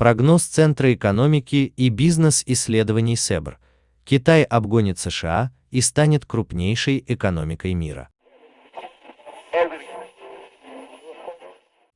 Прогноз Центра экономики и бизнес-исследований СЭБР. Китай обгонит США и станет крупнейшей экономикой мира.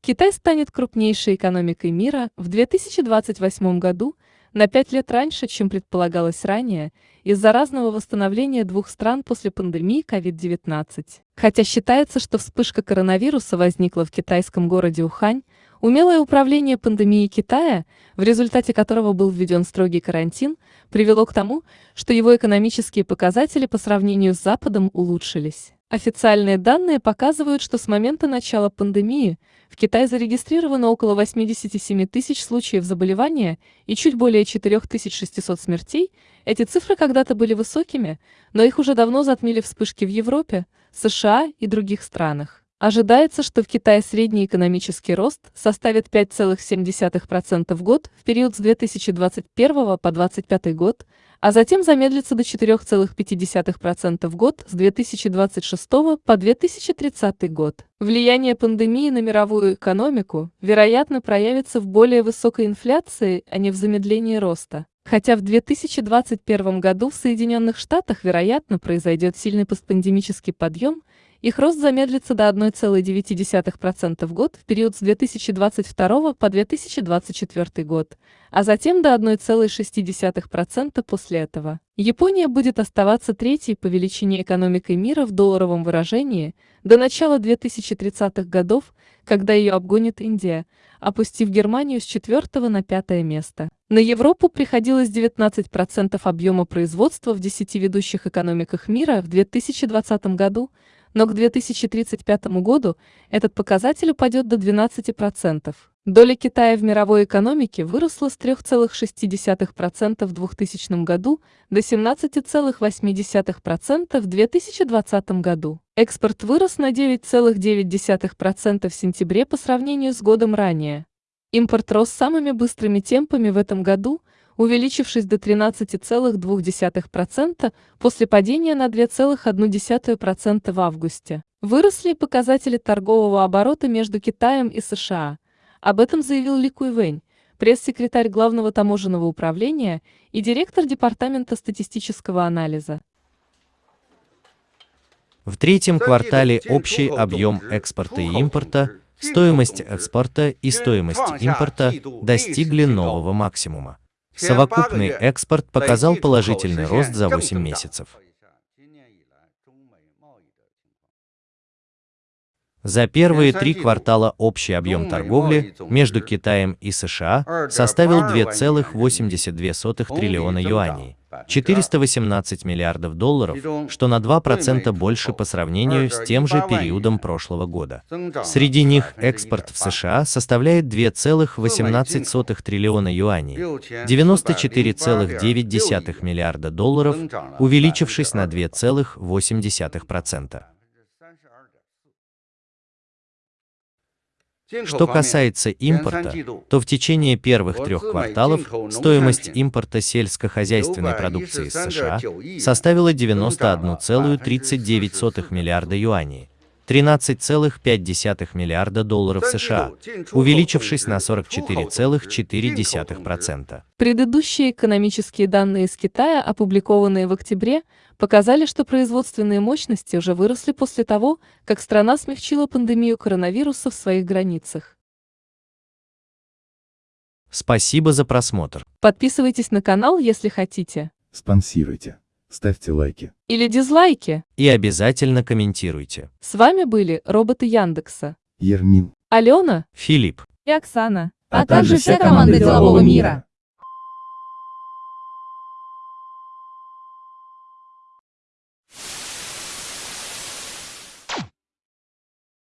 Китай станет крупнейшей экономикой мира в 2028 году, на пять лет раньше, чем предполагалось ранее, из-за разного восстановления двух стран после пандемии COVID-19. Хотя считается, что вспышка коронавируса возникла в китайском городе Ухань, умелое управление пандемией Китая, в результате которого был введен строгий карантин, привело к тому, что его экономические показатели по сравнению с Западом улучшились. Официальные данные показывают, что с момента начала пандемии в Китае зарегистрировано около 87 тысяч случаев заболевания и чуть более 4600 смертей. Эти цифры когда-то были высокими, но их уже давно затмили вспышки в Европе, США и других странах. Ожидается, что в Китае средний экономический рост составит 5,7% в год в период с 2021 по 2025 год, а затем замедлится до 4,5% в год с 2026 по 2030 год. Влияние пандемии на мировую экономику, вероятно, проявится в более высокой инфляции, а не в замедлении роста. Хотя в 2021 году в Соединенных Штатах, вероятно, произойдет сильный постпандемический подъем – их рост замедлится до 1,9% в год в период с 2022 по 2024 год, а затем до 1,6% после этого. Япония будет оставаться третьей по величине экономикой мира в долларовом выражении до начала 2030-х годов, когда ее обгонит Индия, опустив Германию с четвертого на пятое место. На Европу приходилось 19% объема производства в 10 ведущих экономиках мира в 2020 году, но к 2035 году этот показатель упадет до 12%. Доля Китая в мировой экономике выросла с 3,6% в 2000 году до 17,8% в 2020 году. Экспорт вырос на 9,9% в сентябре по сравнению с годом ранее. Импорт рос самыми быстрыми темпами в этом году – увеличившись до 13,2% после падения на 2,1% в августе. Выросли показатели торгового оборота между Китаем и США. Об этом заявил Ли Куйвэнь, пресс-секретарь Главного таможенного управления и директор Департамента статистического анализа. В третьем квартале общий объем экспорта и импорта, стоимость экспорта и стоимость импорта достигли нового максимума. Совокупный экспорт показал положительный рост за 8 месяцев. За первые три квартала общий объем торговли между Китаем и США составил 2,82 триллиона юаней, 418 миллиардов долларов, что на 2% больше по сравнению с тем же периодом прошлого года. Среди них экспорт в США составляет 2,18 триллиона юаней, 94,9 миллиарда долларов, увеличившись на 2,8%. Что касается импорта, то в течение первых трех кварталов стоимость импорта сельскохозяйственной продукции из США составила 91,39 миллиарда юаней, 13,5 миллиарда долларов США, увеличившись на 44,4%. Предыдущие экономические данные из Китая, опубликованные в октябре, показали, что производственные мощности уже выросли после того, как страна смягчила пандемию коронавируса в своих границах. Спасибо за просмотр. Подписывайтесь на канал, если хотите. Спонсируйте. Ставьте лайки. Или дизлайки. И обязательно комментируйте. С вами были роботы Яндекса. Ермин. Алена. Филипп. И Оксана. А также вся команда делового мира.